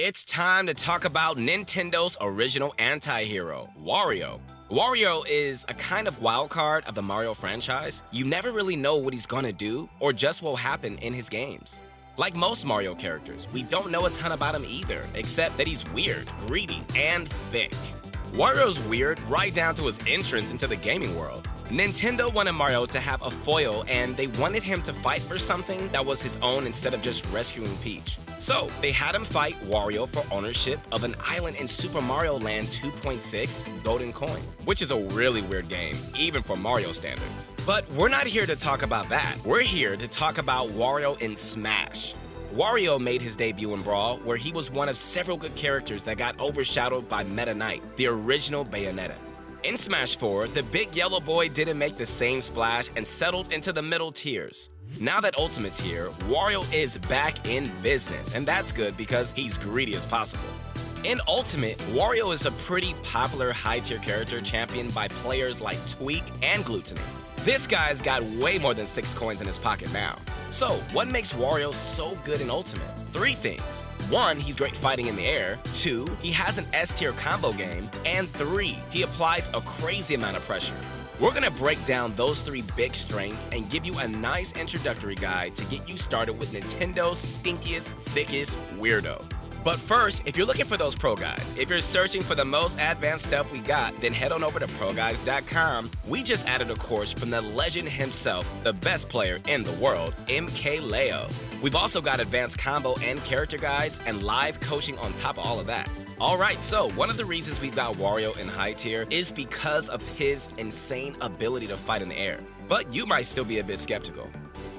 It's time to talk about Nintendo's original anti-hero, Wario. Wario is a kind of wild card of the Mario franchise. You never really know what he's gonna do or just what will happen in his games. Like most Mario characters, we don't know a ton about him either, except that he's weird, greedy, and thick. Wario's weird right down to his entrance into the gaming world. Nintendo wanted Mario to have a foil and they wanted him to fight for something that was his own instead of just rescuing Peach. So, they had him fight Wario for ownership of an island in Super Mario Land 2.6 Golden Coin, which is a really weird game, even for Mario standards. But we're not here to talk about that. We're here to talk about Wario in Smash. Wario made his debut in Brawl, where he was one of several good characters that got overshadowed by Meta Knight, the original Bayonetta. In Smash 4, the big yellow boy didn't make the same splash and settled into the middle tiers. Now that Ultimate's here, Wario is back in business, and that's good because he's greedy as possible. In Ultimate, Wario is a pretty popular high-tier character championed by players like Tweak and Glutonny. This guy's got way more than 6 coins in his pocket now. So, what makes Wario so good in Ultimate? Three things. One, he's great fighting in the air. Two, he has an S tier combo game. And three, he applies a crazy amount of pressure. We're gonna break down those three big strengths and give you a nice introductory guide to get you started with Nintendo's stinkiest, thickest weirdo. But first, if you're looking for those pro guides, if you're searching for the most advanced stuff we got, then head on over to proguides.com. We just added a course from the legend himself, the best player in the world, MKLeo. We've also got advanced combo and character guides and live coaching on top of all of that. Alright, so one of the reasons we've got Wario in high tier is because of his insane ability to fight in the air. But you might still be a bit skeptical.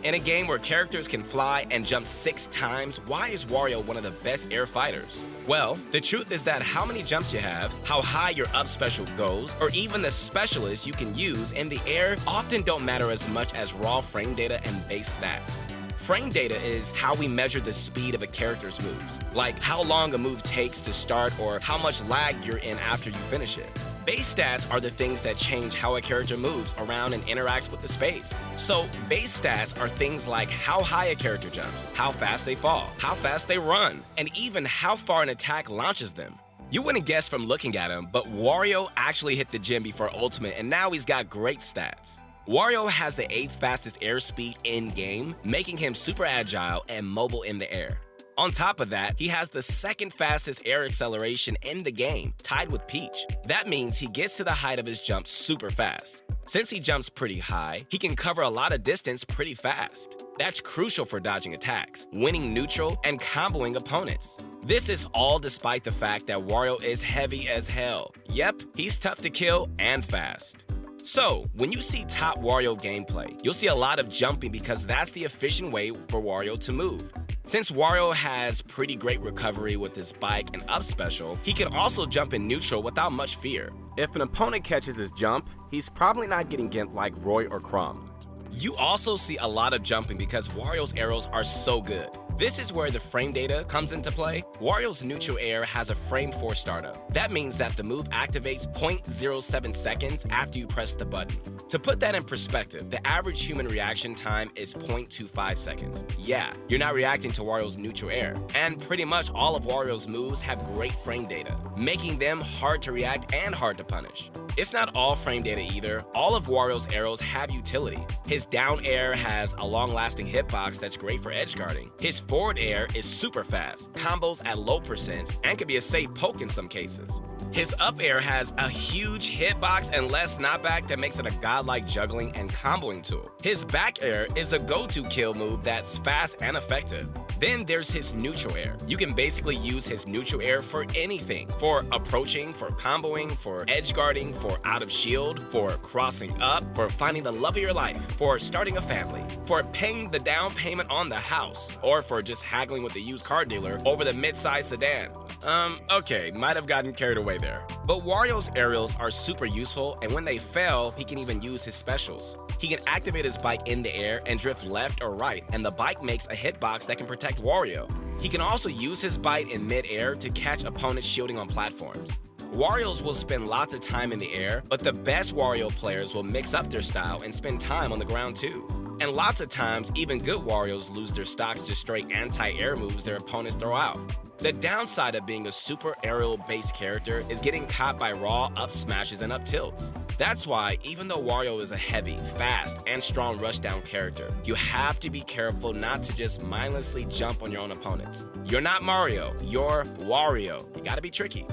In a game where characters can fly and jump six times, why is Wario one of the best air fighters? Well, the truth is that how many jumps you have, how high your up special goes, or even the specialists you can use in the air often don't matter as much as raw frame data and base stats. Frame data is how we measure the speed of a character's moves, like how long a move takes to start or how much lag you're in after you finish it. Base stats are the things that change how a character moves around and interacts with the space. So, base stats are things like how high a character jumps, how fast they fall, how fast they run, and even how far an attack launches them. You wouldn't guess from looking at him, but Wario actually hit the gym before Ultimate and now he's got great stats. Wario has the 8th fastest airspeed in-game, making him super agile and mobile in the air. On top of that, he has the second fastest air acceleration in the game, tied with Peach. That means he gets to the height of his jump super fast. Since he jumps pretty high, he can cover a lot of distance pretty fast. That's crucial for dodging attacks, winning neutral, and comboing opponents. This is all despite the fact that Wario is heavy as hell. Yep, he's tough to kill and fast. So, when you see top Wario gameplay, you'll see a lot of jumping because that's the efficient way for Wario to move. Since Wario has pretty great recovery with his bike and up special, he can also jump in neutral without much fear. If an opponent catches his jump, he's probably not getting gimped like Roy or Chrom. You also see a lot of jumping because Wario's aerials are so good. This is where the frame data comes into play. Wario's neutral air has a frame 4 startup. That means that the move activates 0.07 seconds after you press the button. To put that in perspective, the average human reaction time is 0.25 seconds. Yeah, you're not reacting to Wario's neutral air. And pretty much all of Wario's moves have great frame data, making them hard to react and hard to punish. It's not all frame data either. All of Wario's aerials have utility. His down air has a long-lasting hitbox that's great for edge guarding. His forward air is super fast, combos at low percents, and can be a safe poke in some cases. His up air has a huge hitbox and less knockback that makes it a godlike juggling and comboing tool. His back air is a go-to kill move that's fast and effective. Then there's his neutral air. You can basically use his neutral air for anything. For approaching, for comboing, for edge guarding, for out of shield, for crossing up, for finding the love of your life, for starting a family, for paying the down payment on the house, or for just haggling with the used car dealer over the mid-size sedan. Um, okay, might have gotten carried away there. But Wario's aerials are super useful, and when they fail, he can even use his specials. He can activate his bike in the air and drift left or right, and the bike makes a hitbox that can protect Wario. He can also use his bite in mid-air to catch opponents shielding on platforms. Wario's will spend lots of time in the air, but the best Wario players will mix up their style and spend time on the ground too. And lots of times, even good Warios lose their stocks to straight anti-air moves their opponents throw out. The downside of being a super aerial based character is getting caught by raw up smashes and up tilts. That's why, even though Wario is a heavy, fast, and strong rushdown character, you have to be careful not to just mindlessly jump on your own opponents. You're not Mario, you're Wario. You gotta be tricky.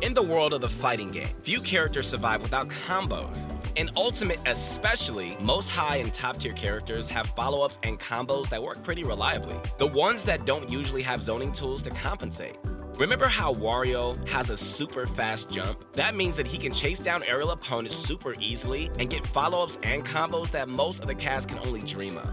In the world of the fighting game, few characters survive without combos. In Ultimate especially, most high and top tier characters have follow-ups and combos that work pretty reliably. The ones that don't usually have zoning tools to compensate. Remember how Wario has a super fast jump? That means that he can chase down aerial opponents super easily and get follow-ups and combos that most of the cast can only dream of.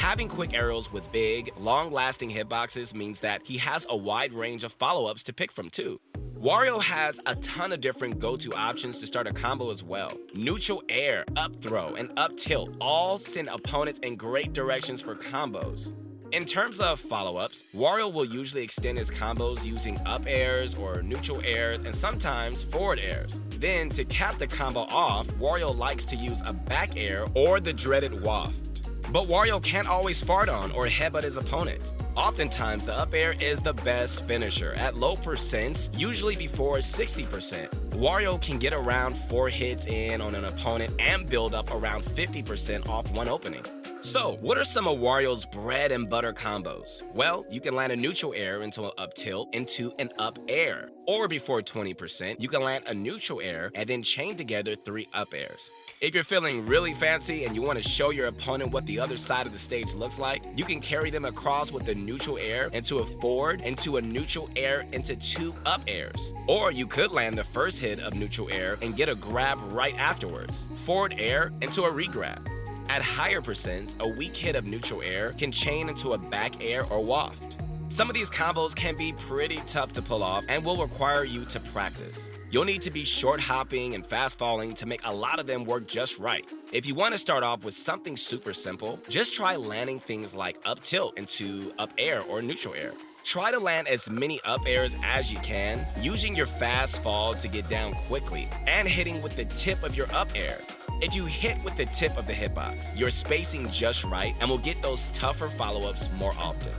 Having quick aerials with big, long-lasting hitboxes means that he has a wide range of follow-ups to pick from too. Wario has a ton of different go-to options to start a combo as well. Neutral air, up throw, and up tilt all send opponents in great directions for combos. In terms of follow-ups, Wario will usually extend his combos using up airs or neutral airs and sometimes forward airs. Then, to cap the combo off, Wario likes to use a back air or the dreaded waft. But Wario can't always fart on or headbutt his opponents. Oftentimes, the up air is the best finisher at low percents, usually before 60%. Wario can get around 4 hits in on an opponent and build up around 50% off one opening. So, what are some of Wario's bread and butter combos? Well, you can land a neutral air into an up tilt into an up air. Or before 20%, you can land a neutral air and then chain together three up airs. If you're feeling really fancy and you want to show your opponent what the other side of the stage looks like, you can carry them across with a neutral air into a forward, into a neutral air, into two up airs. Or you could land the first hit of neutral air and get a grab right afterwards. Forward air into a regrab. At higher percents, a weak hit of neutral air can chain into a back air or waft. Some of these combos can be pretty tough to pull off and will require you to practice. You'll need to be short hopping and fast falling to make a lot of them work just right. If you want to start off with something super simple, just try landing things like up tilt into up air or neutral air. Try to land as many up airs as you can, using your fast fall to get down quickly, and hitting with the tip of your up air. If you hit with the tip of the hitbox, you're spacing just right and will get those tougher follow-ups more often.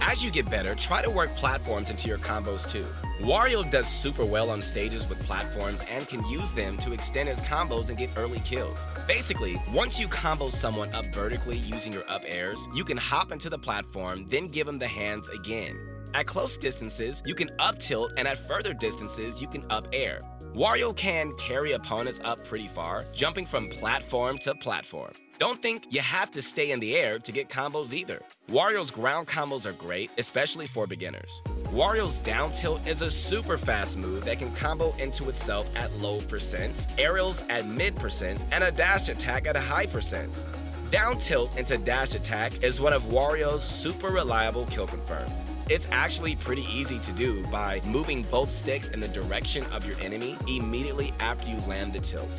As you get better, try to work platforms into your combos too. Wario does super well on stages with platforms and can use them to extend his combos and get early kills. Basically, once you combo someone up vertically using your up airs, you can hop into the platform, then give them the hands again. At close distances, you can up tilt and at further distances, you can up air. Wario can carry opponents up pretty far, jumping from platform to platform. Don't think you have to stay in the air to get combos either. Wario's ground combos are great, especially for beginners. Wario's down tilt is a super fast move that can combo into itself at low percents, aerials at mid percents, and a dash attack at a high percents. Down tilt into dash attack is one of Wario's super reliable kill confirms. It's actually pretty easy to do by moving both sticks in the direction of your enemy immediately after you land the tilt.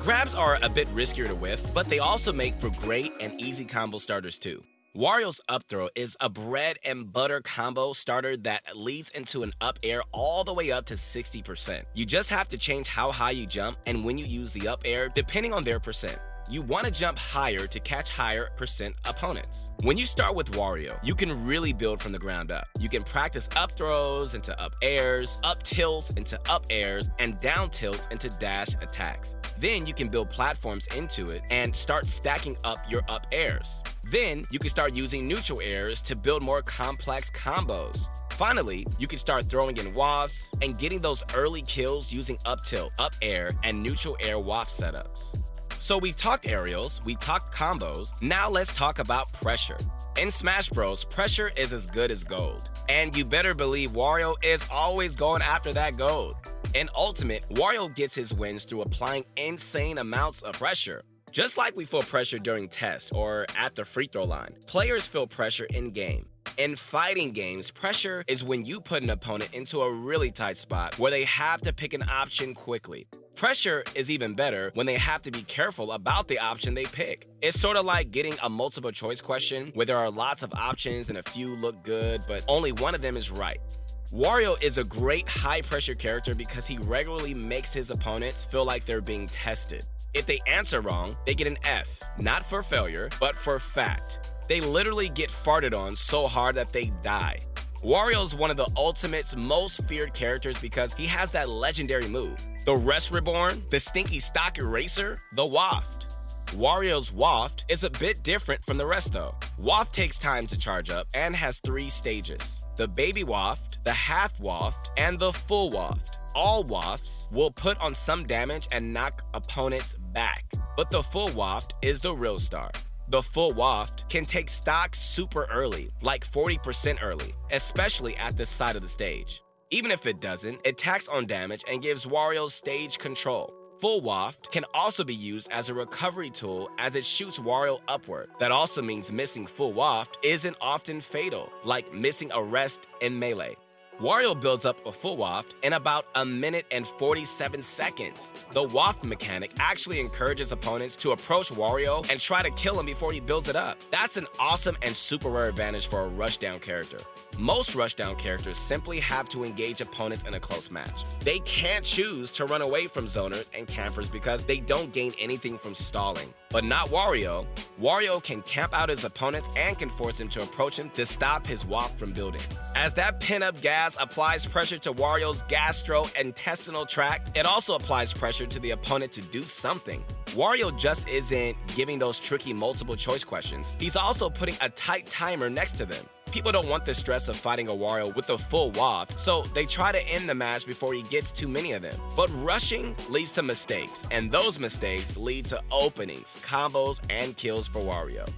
Grabs are a bit riskier to whiff, but they also make for great and easy combo starters too. Wario's up throw is a bread and butter combo starter that leads into an up air all the way up to 60%. You just have to change how high you jump and when you use the up air depending on their percent you want to jump higher to catch higher percent opponents. When you start with Wario, you can really build from the ground up. You can practice up throws into up airs, up tilts into up airs, and down tilts into dash attacks. Then you can build platforms into it and start stacking up your up airs. Then you can start using neutral airs to build more complex combos. Finally, you can start throwing in wafts and getting those early kills using up tilt, up air, and neutral air waft setups. So we've talked aerials, we talked combos, now let's talk about pressure. In Smash Bros, pressure is as good as gold. And you better believe Wario is always going after that gold. In Ultimate, Wario gets his wins through applying insane amounts of pressure. Just like we feel pressure during tests or at the free throw line, players feel pressure in game. In fighting games, pressure is when you put an opponent into a really tight spot where they have to pick an option quickly. Pressure is even better when they have to be careful about the option they pick. It's sort of like getting a multiple choice question where there are lots of options and a few look good, but only one of them is right. Wario is a great high pressure character because he regularly makes his opponents feel like they're being tested. If they answer wrong, they get an F, not for failure, but for fact. They literally get farted on so hard that they die. Wario's one of the Ultimate's most feared characters because he has that legendary move. The Rest Reborn, the Stinky Stock Eraser, the Waft. Wario's Waft is a bit different from the rest though. Waft takes time to charge up and has three stages. The Baby Waft, the Half Waft, and the Full Waft. All wafts will put on some damage and knock opponents back, but the Full Waft is the real star. The full waft can take stock super early, like 40% early, especially at this side of the stage. Even if it doesn't, it tacks on damage and gives Wario stage control. Full Waft can also be used as a recovery tool as it shoots Wario upward. That also means missing Full Waft isn't often fatal, like missing a rest in Melee. Wario builds up a full waft in about a minute and 47 seconds. The waft mechanic actually encourages opponents to approach Wario and try to kill him before he builds it up. That's an awesome and super rare advantage for a rushdown character. Most rushdown characters simply have to engage opponents in a close match. They can't choose to run away from zoners and campers because they don't gain anything from stalling. But not Wario. Wario can camp out his opponents and can force him to approach him to stop his waft from building. As that pin-up gas applies pressure to Wario's gastrointestinal tract, it also applies pressure to the opponent to do something. Wario just isn't giving those tricky multiple choice questions. He's also putting a tight timer next to them. People don't want the stress of fighting a Wario with a full waft, so they try to end the match before he gets too many of them. But rushing leads to mistakes, and those mistakes lead to openings, combos, and kills for Wario.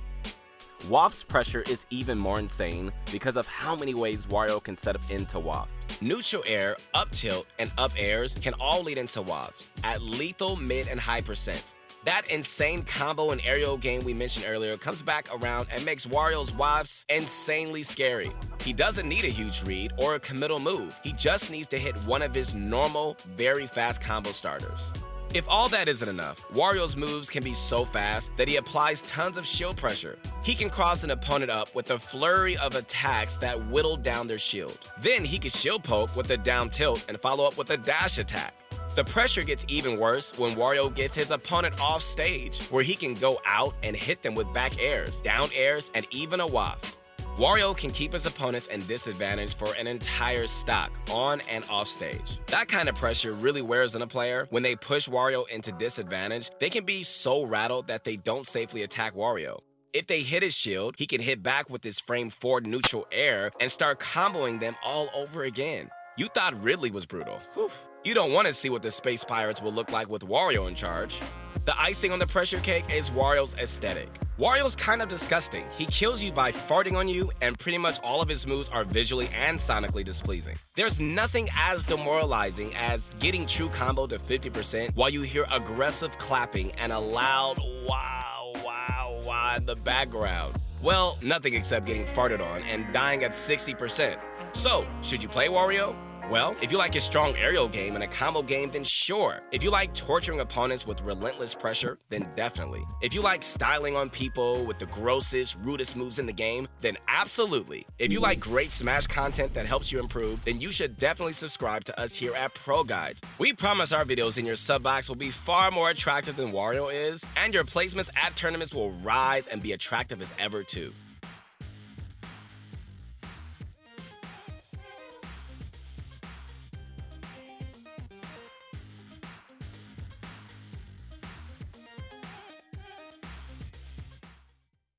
Waft's pressure is even more insane because of how many ways Wario can set up into Waft. Neutral air, up tilt, and up airs can all lead into wafts at lethal mid and high percents. That insane combo and aerial game we mentioned earlier comes back around and makes Wario's wafts insanely scary. He doesn't need a huge read or a committal move, he just needs to hit one of his normal, very fast combo starters. If all that isn't enough, Wario's moves can be so fast that he applies tons of shield pressure. He can cross an opponent up with a flurry of attacks that whittle down their shield. Then he can shield poke with a down tilt and follow up with a dash attack. The pressure gets even worse when Wario gets his opponent off stage, where he can go out and hit them with back airs, down airs, and even a waft. Wario can keep his opponents in disadvantage for an entire stock, on and off stage. That kind of pressure really wears on a player. When they push Wario into disadvantage, they can be so rattled that they don't safely attack Wario. If they hit his shield, he can hit back with his frame forward neutral air and start comboing them all over again. You thought Ridley was brutal. Whew. You don't want to see what the Space Pirates will look like with Wario in charge. The icing on the pressure cake is Wario's aesthetic. Wario's kind of disgusting. He kills you by farting on you, and pretty much all of his moves are visually and sonically displeasing. There's nothing as demoralizing as getting true combo to 50% while you hear aggressive clapping and a loud wow, wow, wow in the background. Well, nothing except getting farted on and dying at 60%. So, should you play Wario? Well, if you like a strong aerial game and a combo game, then sure. If you like torturing opponents with relentless pressure, then definitely. If you like styling on people with the grossest, rudest moves in the game, then absolutely. If you like great Smash content that helps you improve, then you should definitely subscribe to us here at Pro Guides. We promise our videos in your sub box will be far more attractive than Wario is, and your placements at tournaments will rise and be attractive as ever too.